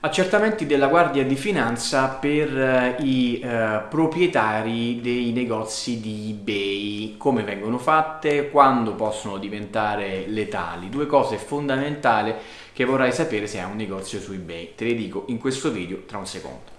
Accertamenti della Guardia di Finanza per eh, i eh, proprietari dei negozi di eBay, come vengono fatte, quando possono diventare letali, due cose fondamentali che vorrai sapere se hai un negozio su eBay. Te le dico in questo video tra un secondo.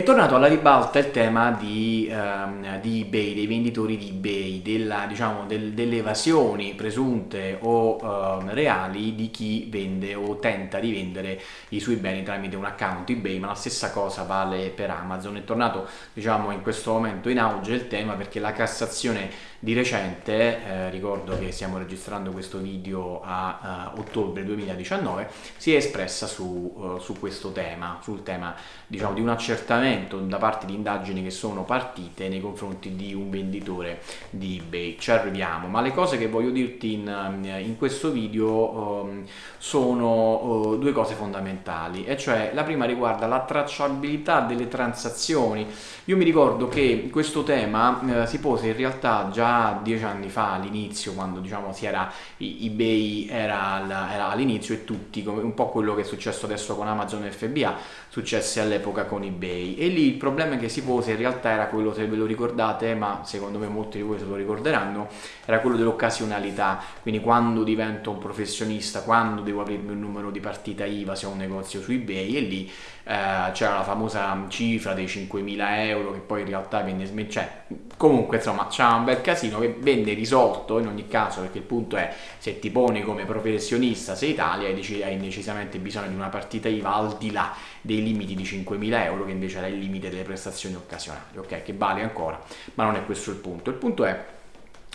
È tornato alla ribalta il tema di, um, di eBay, dei venditori di eBay, della, diciamo, del, delle evasioni presunte o um, reali di chi vende o tenta di vendere i suoi beni tramite un account eBay, ma la stessa cosa vale per Amazon. È tornato diciamo, in questo momento in auge il tema perché la Cassazione di recente, eh, ricordo che stiamo registrando questo video a uh, ottobre 2019, si è espressa su, uh, su questo tema, sul tema diciamo, di un accertamento da parte di indagini che sono partite nei confronti di un venditore di eBay. Ci arriviamo, ma le cose che voglio dirti in, in questo video um, sono uh, due cose fondamentali, e cioè la prima riguarda la tracciabilità delle transazioni. Io mi ricordo che questo tema si pose in realtà già dieci anni fa all'inizio quando diciamo si era ebay era, era all'inizio e tutti un po' quello che è successo adesso con Amazon FBA successe all'epoca con ebay. E lì il problema che si pose in realtà era quello se ve lo ricordate ma secondo me molti di voi se lo ricorderanno era quello dell'occasionalità. Quindi quando divento un professionista quando devo aprirmi un numero di partita IVA se ho un negozio su ebay e lì eh, c'era la famosa cifra dei 5.000 euro che poi in realtà venne cioè comunque insomma c'era un bel casino che venne risolto in ogni caso perché il punto è se ti poni come professionista se Italia hai decisamente bisogno di una partita IVA al di là dei limiti di 5.000 euro che invece era il limite delle prestazioni occasionali ok? Che vale ancora ma non è questo il punto. Il punto è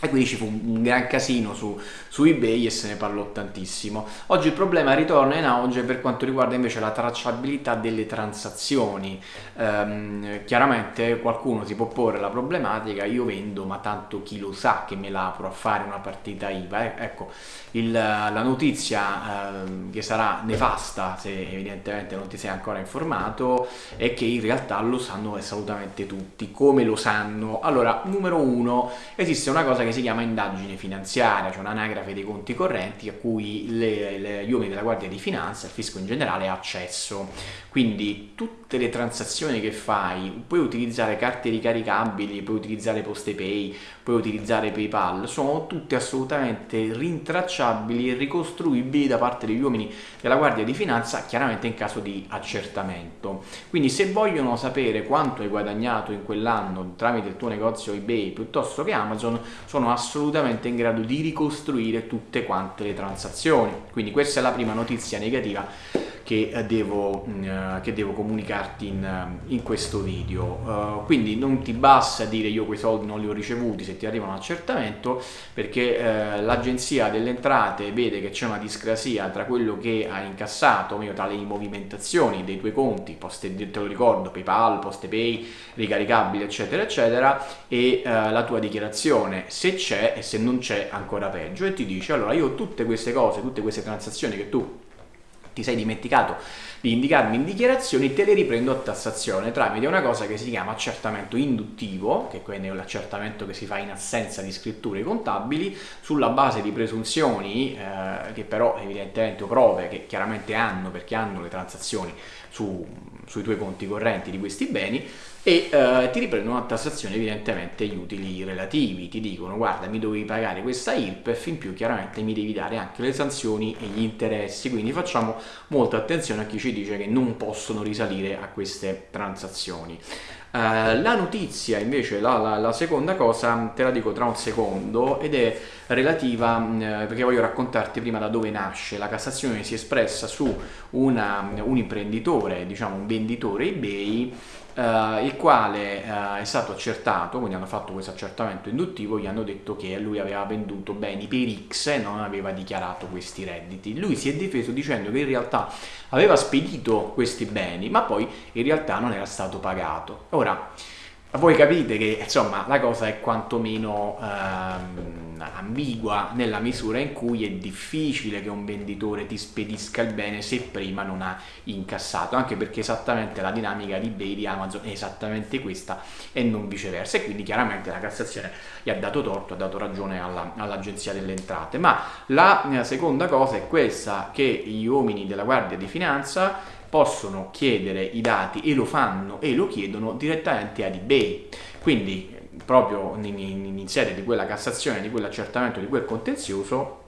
e quindi ci fu un gran casino su, su, ebay e se ne parlò tantissimo. Oggi il problema ritorna in auge per quanto riguarda invece la tracciabilità delle transazioni. Ehm, chiaramente qualcuno si può porre la problematica io vendo ma tanto chi lo sa che me la a fare una partita IVA eh, ecco il, la notizia eh, che sarà nefasta se evidentemente non ti sei ancora informato è che in realtà lo sanno assolutamente tutti. Come lo sanno? Allora numero uno esiste una cosa che si chiama indagine finanziaria, cioè un'anagrafe dei conti correnti a cui le, le, gli uomini della Guardia di Finanza, il fisco in generale, ha accesso. Quindi tutte le transazioni che fai, puoi utilizzare carte ricaricabili, puoi utilizzare PostePay, puoi utilizzare PayPal, sono tutte assolutamente rintracciabili e ricostruibili da parte degli uomini della Guardia di Finanza, chiaramente in caso di accertamento. Quindi se vogliono sapere quanto hai guadagnato in quell'anno tramite il tuo negozio eBay piuttosto che Amazon, sono assolutamente in grado di ricostruire tutte quante le transazioni. Quindi questa è la prima notizia negativa che eh, devo, mm, eh, che devo comunicarti in, eh, in, questo video. Uh, quindi non ti basta dire io quei soldi non li ho ricevuti se ti arriva un accertamento perché l'agenzia delle entrate vede che c'è una discrasia tra quello che hai incassato, meglio tra le movimentazioni dei tuoi conti, poste, te lo ricordo, PayPal, PostePay, ricaricabili eccetera eccetera e la tua dichiarazione se c'è e se non c'è ancora peggio e ti dice allora io tutte queste cose, tutte queste transazioni che tu ti sei dimenticato di indicarmi in dichiarazioni, te le riprendo a tassazione tramite una cosa che si chiama accertamento induttivo, che quindi è l'accertamento che si fa in assenza di scritture contabili, sulla base di presunzioni eh, che però evidentemente o prove che chiaramente hanno perché hanno le transazioni su, sui tuoi conti correnti di questi beni e eh, ti riprendono a tassazione evidentemente gli utili relativi, ti dicono guarda mi dovevi pagare questa IRPEF, in più chiaramente mi devi dare anche le sanzioni e gli interessi, quindi facciamo molta attenzione a chi ci dice che non possono risalire a queste transazioni. Uh, la notizia invece, la, la, la, seconda cosa, te la dico tra un secondo ed è relativa, uh, perché voglio raccontarti prima da dove nasce, la Cassazione si è espressa su una, un imprenditore, diciamo un venditore eBay Uh, il quale uh, è stato accertato, quindi hanno fatto questo accertamento induttivo, gli hanno detto che lui aveva venduto beni per X e non aveva dichiarato questi redditi. Lui si è difeso dicendo che in realtà aveva spedito questi beni, ma poi in realtà non era stato pagato. Ora, voi capite che insomma la cosa è quantomeno ehm, ambigua nella misura in cui è difficile che un venditore ti spedisca il bene se prima non ha incassato, anche perché esattamente la dinamica di eBay di Amazon è esattamente questa e non viceversa e quindi chiaramente la Cassazione gli ha dato torto, ha dato ragione all'Agenzia all delle Entrate. Ma la eh, seconda cosa è questa che gli uomini della Guardia di Finanza possono chiedere i dati e lo fanno e lo chiedono direttamente ad eBay. Quindi proprio in, in, in sede di quella cassazione, di quell'accertamento, di quel contenzioso,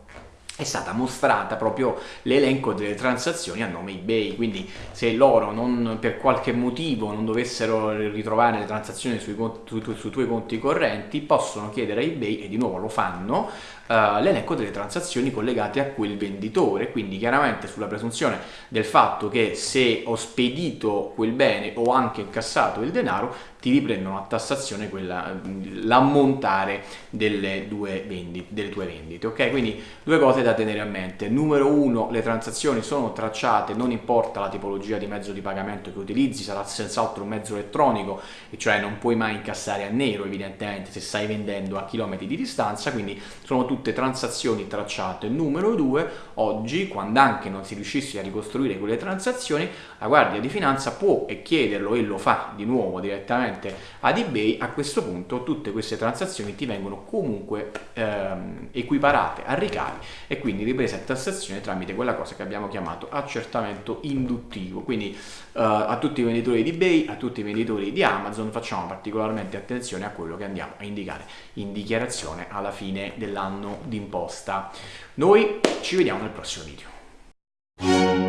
è stata mostrata proprio l'elenco delle transazioni a nome eBay, quindi se loro non, per qualche motivo non dovessero ritrovare le transazioni sui, su, sui tuoi conti correnti, possono chiedere a eBay, e di nuovo lo fanno, uh, l'elenco delle transazioni collegate a quel venditore, quindi chiaramente sulla presunzione del fatto che se ho spedito quel bene o anche incassato il denaro, ti riprendono a tassazione l'ammontare delle, delle tue vendite, ok? Quindi due cose da tenere a mente. Numero uno, le transazioni sono tracciate, non importa la tipologia di mezzo di pagamento che utilizzi, sarà senz'altro un mezzo elettronico, e cioè non puoi mai incassare a nero evidentemente se stai vendendo a chilometri di distanza, quindi sono tutte transazioni tracciate. Numero due, oggi, quando anche non si riuscisse a ricostruire quelle transazioni, la Guardia di Finanza può e chiederlo e lo fa di nuovo direttamente ad eBay, a questo punto tutte queste transazioni ti vengono comunque ehm, equiparate a ricavi e quindi riprese a tassazione tramite quella cosa che abbiamo chiamato accertamento induttivo. Quindi eh, a tutti i venditori di eBay, a tutti i venditori di Amazon facciamo particolarmente attenzione a quello che andiamo a indicare in dichiarazione alla fine dell'anno d'imposta. Noi ci vediamo nel prossimo video.